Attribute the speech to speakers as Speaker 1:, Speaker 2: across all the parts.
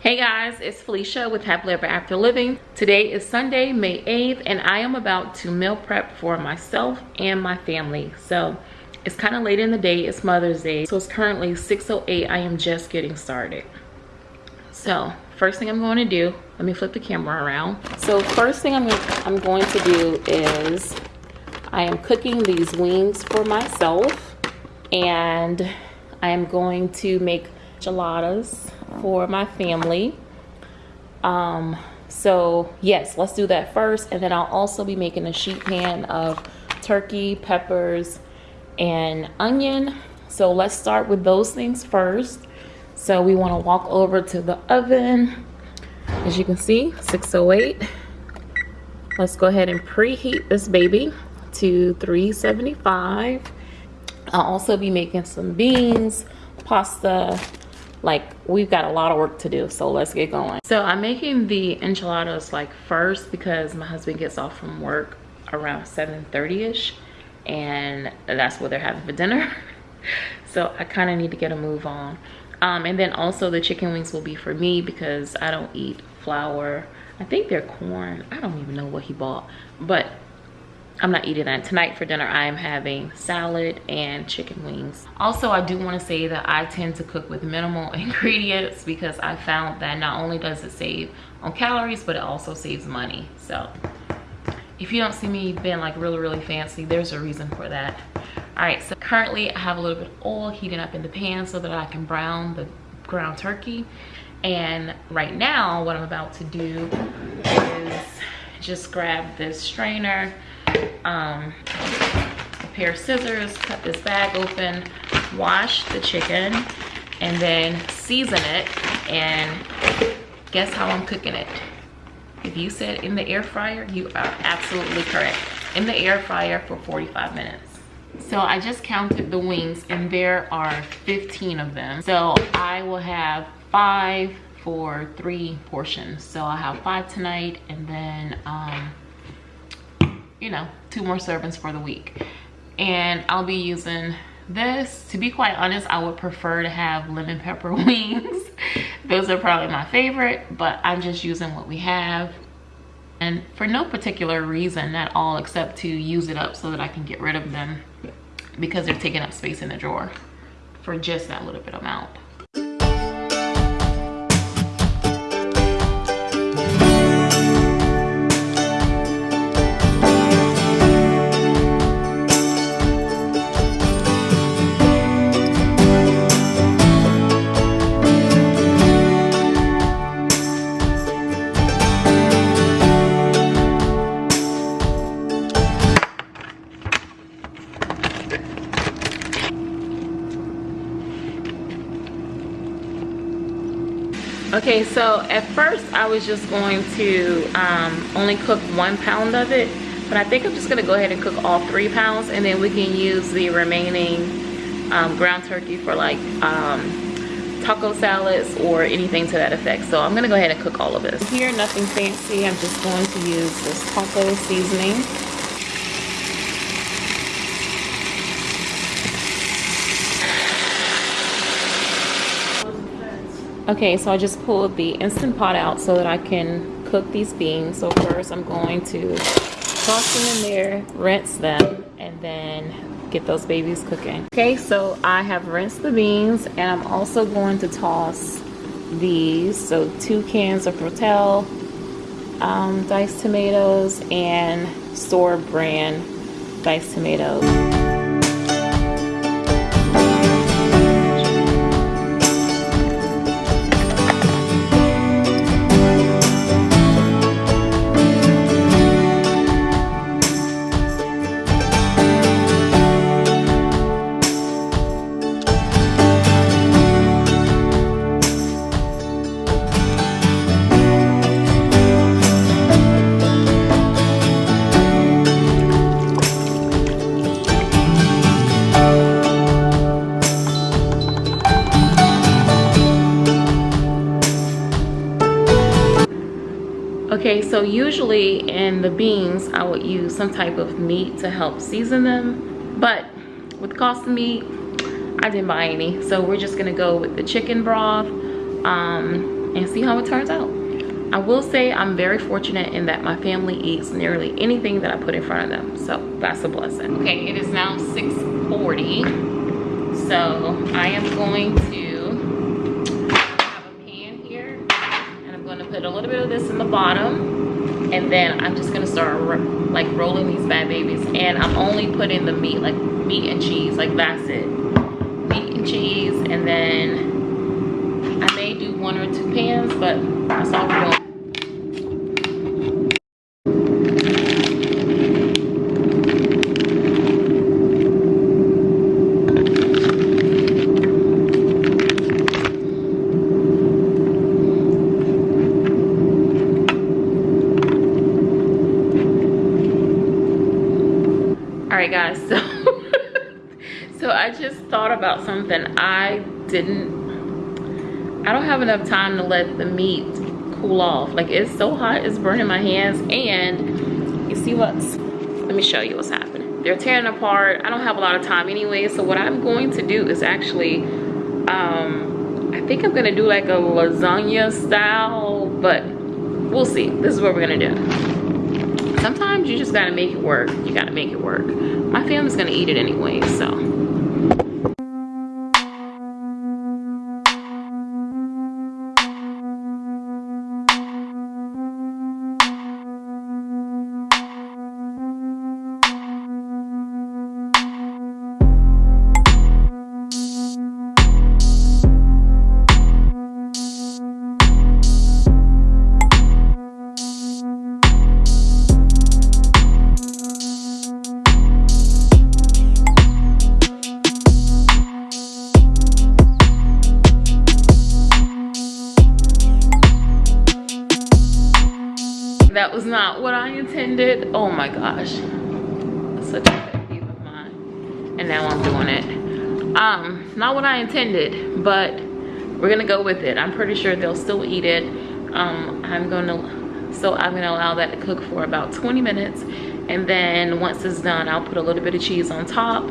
Speaker 1: Hey guys, it's Felicia with Happily Ever After Living. Today is Sunday, May 8th, and I am about to meal prep for myself and my family. So it's kind of late in the day, it's Mother's Day. So it's currently 6.08, I am just getting started. So first thing I'm going to do, let me flip the camera around. So first thing I'm, I'm going to do is I am cooking these wings for myself and I am going to make enchiladas for my family. Um, so yes, let's do that first. And then I'll also be making a sheet pan of turkey, peppers, and onion. So let's start with those things first. So we wanna walk over to the oven. As you can see, 608. Let's go ahead and preheat this baby to 375. I'll also be making some beans, pasta, like we've got a lot of work to do so let's get going. So i'm making the enchiladas like first because my husband gets off from work around 7 30 ish and that's what they're having for dinner. So i kind of need to get a move on. Um, and then also the chicken wings will be for me because i don't eat flour. I think they're corn. I don't even know what he bought. But I'm not eating that. Tonight for dinner, I am having salad and chicken wings. Also, I do want to say that I tend to cook with minimal ingredients because I found that not only does it save on calories, but it also saves money. So if you don't see me being like really, really fancy, there's a reason for that. All right, so currently I have a little bit of oil heating up in the pan so that I can brown the ground turkey. And right now, what I'm about to do is just grab this strainer um, a pair of scissors, cut this bag open, wash the chicken, and then season it. And guess how I'm cooking it? If you said in the air fryer, you are absolutely correct. In the air fryer for 45 minutes. So I just counted the wings and there are 15 of them. So I will have five for three portions. So I'll have five tonight and then um, you know, two more servings for the week. And I'll be using this. To be quite honest, I would prefer to have lemon pepper wings. Those are probably my favorite, but I'm just using what we have. And for no particular reason at all, except to use it up so that I can get rid of them because they're taking up space in the drawer for just that little bit amount. Okay, so at first I was just going to um, only cook one pound of it, but I think I'm just gonna go ahead and cook all three pounds and then we can use the remaining um, ground turkey for like um, taco salads or anything to that effect. So I'm gonna go ahead and cook all of this. Here, nothing fancy, I'm just going to use this taco seasoning. Okay, so I just pulled the Instant Pot out so that I can cook these beans. So first I'm going to toss them in there, rinse them, and then get those babies cooking. Okay, so I have rinsed the beans and I'm also going to toss these. So two cans of Rotel um, diced tomatoes and store brand diced tomatoes. Okay, so usually in the beans, I would use some type of meat to help season them. But with the cost of meat, I didn't buy any. So we're just gonna go with the chicken broth. Um, and see how it turns out I will say I'm very fortunate in that my family eats nearly anything that I put in front of them. So that's a blessing. Okay, it is now 6.40. So I am going to have a pan here and I'm gonna put a little bit of this in the bottom then I'm just gonna start like rolling these bad babies and I'm only putting the meat like meat and cheese like that's it meat and cheese and then I may do one or two pans but that's all we're doing right guys so so i just thought about something i didn't i don't have enough time to let the meat cool off. Like it's so hot it's burning my hands and you see what's let me show you what's happening. They're tearing apart. I don't have a lot of time anyway so what i'm going to do is actually um i think i'm gonna do like a lasagna style but we'll see. This is what we're gonna do. Sometimes you just gotta make it work. You gotta make it work. My family's gonna eat it anyway so that was not what I intended. Oh my gosh. Such a pet peeve of mine. And now I'm doing it. Um, not what I intended, but we're gonna go with it. I'm pretty sure they'll still eat it. Um, I'm gonna, so I'm gonna allow that to cook for about 20 minutes. And then once it's done, I'll put a little bit of cheese on top.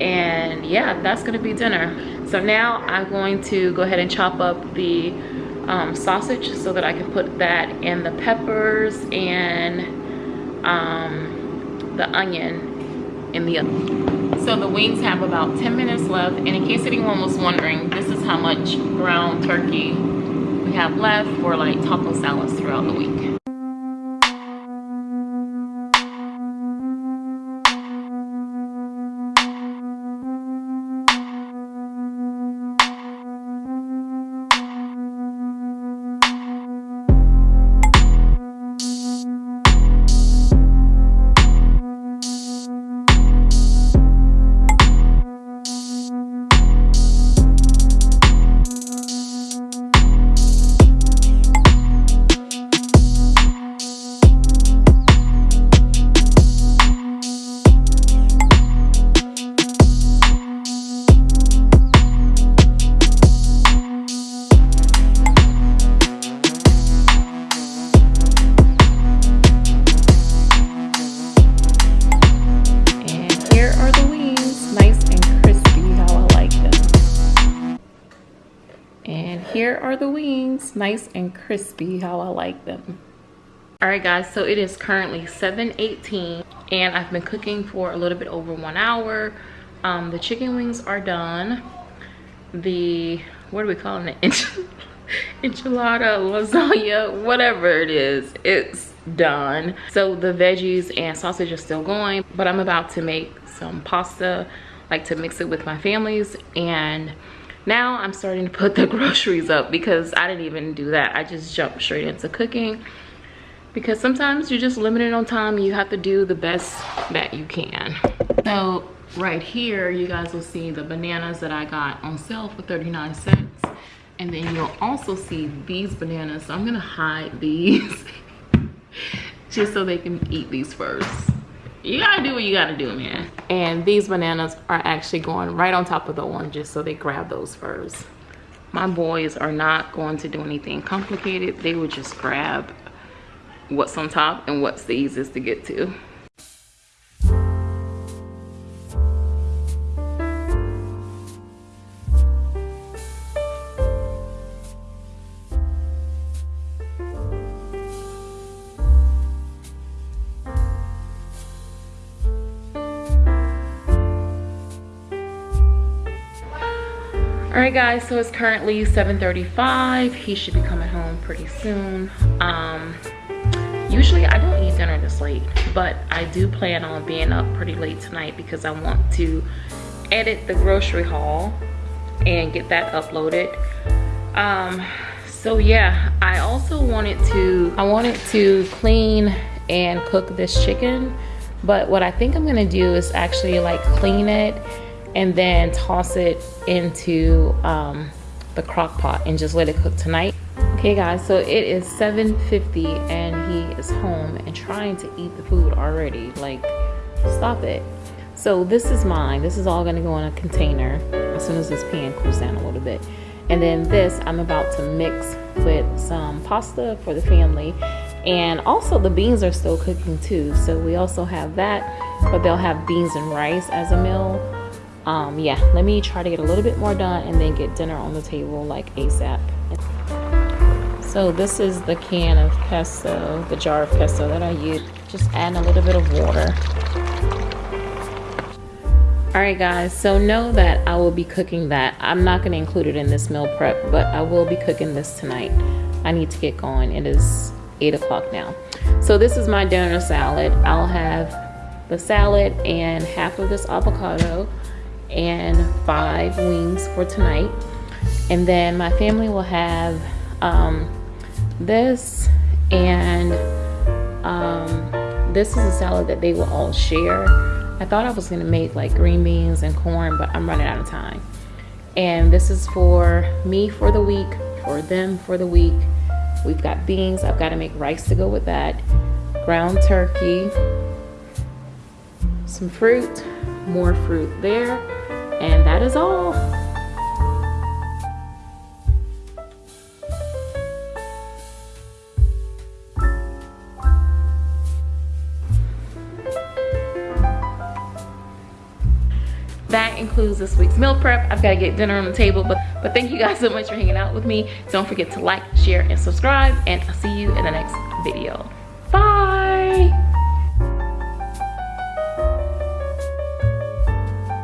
Speaker 1: And yeah, that's gonna be dinner. So now I'm going to go ahead and chop up the um, sausage so that I can put that in the peppers and um, the onion in the oven. So the wings have about 10 minutes left and in case anyone was wondering, this is how much ground turkey we have left for like taco salads throughout the week. Here are the wings nice and crispy how i like them. All right guys so it is currently 7:18, and i've been cooking for a little bit over one hour. Um, the chicken wings are done. The what are we calling it? Enchilada lasagna whatever it is it's done. So the veggies and sausage are still going but i'm about to make some pasta like to mix it with my families and now i'm starting to put the groceries up because i didn't even do that. I just jumped straight into cooking. Because sometimes you're just limited on time. You have to do the best that you can. So right here you guys will see the bananas that i got on sale for 39 cents. And then you'll also see these bananas. So i'm gonna hide these just so they can eat these first you gotta do what you gotta do man. And these bananas are actually going right on top of the oranges so they grab those first. My boys are not going to do anything complicated. They would just grab what's on top and what's the easiest to get to right guys so it's currently 7:35. he should be coming home pretty soon um usually i don't eat dinner this late but i do plan on being up pretty late tonight because i want to edit the grocery haul and get that uploaded um so yeah i also wanted to i wanted to clean and cook this chicken but what i think i'm gonna do is actually like clean it and then toss it into um, the crock pot and just let it cook tonight. Okay guys, so it is 7.50 and he is home and trying to eat the food already. Like, stop it. So this is mine. This is all gonna go in a container as soon as this pan cools down a little bit. And then this I'm about to mix with some pasta for the family. And also the beans are still cooking too. So we also have that, but they'll have beans and rice as a meal um, yeah, let me try to get a little bit more done and then get dinner on the table like ASAP. So this is the can of pesto, the jar of pesto that I use. Just adding a little bit of water. Alright guys, so know that I will be cooking that. I'm not going to include it in this meal prep, but I will be cooking this tonight. I need to get going. It is 8 o'clock now. So this is my dinner salad. I'll have the salad and half of this avocado and five wings for tonight. And then my family will have um, this and um, this is a salad that they will all share. I thought I was gonna make like green beans and corn, but I'm running out of time. And this is for me for the week, for them for the week. We've got beans, I've gotta make rice to go with that, ground turkey, some fruit, more fruit there, and that is all. that includes this week's meal prep. I've got to get dinner on the table but but thank you guys so much for hanging out with me. Don't forget to like share and subscribe and i'll see you in the next video